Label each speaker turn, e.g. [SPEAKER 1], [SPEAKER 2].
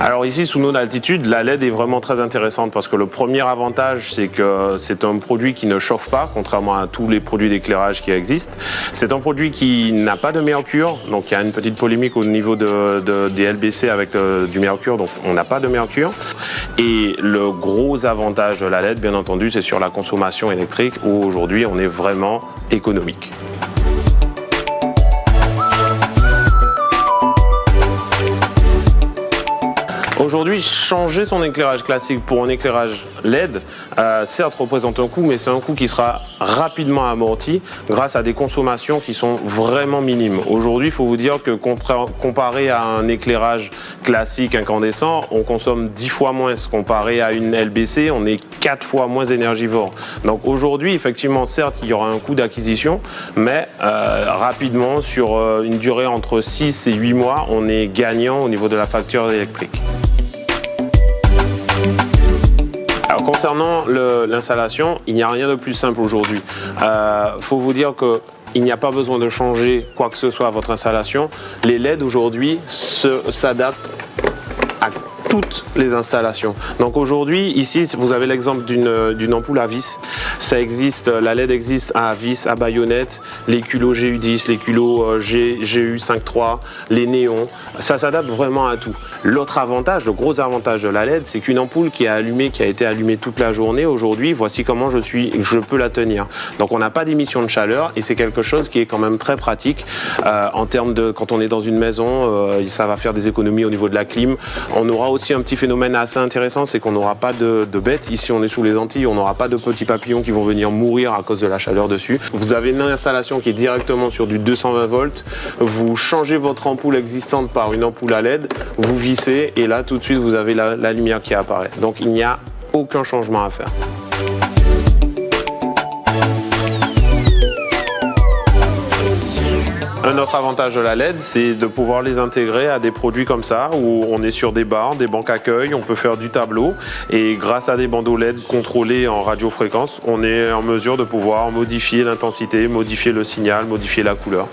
[SPEAKER 1] Alors ici, sous nos altitudes, la LED est vraiment très intéressante parce que le premier avantage, c'est que c'est un produit qui ne chauffe pas, contrairement à tous les produits d'éclairage qui existent. C'est un produit qui n'a pas de mercure, donc il y a une petite polémique au niveau de, des LBC avec euh, du mercure, donc on n'a pas de mercure. Et le gros avantage de la LED, bien entendu, c'est sur la consommation électrique où aujourd'hui on est vraiment économique. Aujourd'hui, changer son éclairage classique pour un éclairage LED, euh, certes représente un coût, mais c'est un coût qui sera rapidement amorti grâce à des consommations qui sont vraiment minimes. Aujourd'hui, il faut vous dire que comparé à un éclairage classique incandescent, on consomme 10 fois moins. Comparé à une LBC, on est 4 fois moins énergivore. Donc aujourd'hui, effectivement, certes, il y aura un coût d'acquisition, mais euh, rapidement, sur euh, une durée entre 6 et 8 mois, on est gagnant au niveau de la facture électrique. Concernant l'installation, il n'y a rien de plus simple aujourd'hui. Il euh, faut vous dire que il n'y a pas besoin de changer quoi que ce soit à votre installation. Les LED aujourd'hui s'adaptent toutes les installations. Donc aujourd'hui, ici, vous avez l'exemple d'une ampoule à vis. Ça existe, la LED existe à vis, à baïonnette, les culots GU10, les culots euh, GU53, les néons. Ça s'adapte vraiment à tout. L'autre avantage, le gros avantage de la LED, c'est qu'une ampoule qui est allumée, qui a été allumée toute la journée, aujourd'hui, voici comment je, suis, je peux la tenir. Donc on n'a pas d'émission de chaleur et c'est quelque chose qui est quand même très pratique euh, en termes de quand on est dans une maison, euh, ça va faire des économies au niveau de la clim. On aura aussi un petit phénomène assez intéressant, c'est qu'on n'aura pas de, bêtes. Ici, on est sous les Antilles, on n'aura pas de petits papillons qui vont venir mourir à cause de la chaleur dessus. Vous avez une installation qui est directement sur du 220 volts. Vous changez votre ampoule existante par une ampoule à LED, vous vissez et là, tout de suite, vous avez la, la lumière qui apparaît. Donc, il n'y a aucun changement à faire. Un autre avantage de la LED, c'est de pouvoir les intégrer à des produits comme ça, où on est sur des bars, des banques accueil, on peut faire du tableau, et grâce à des bandeaux LED contrôlés en radiofréquence, on est en mesure de pouvoir modifier l'intensité, modifier le signal, modifier la couleur.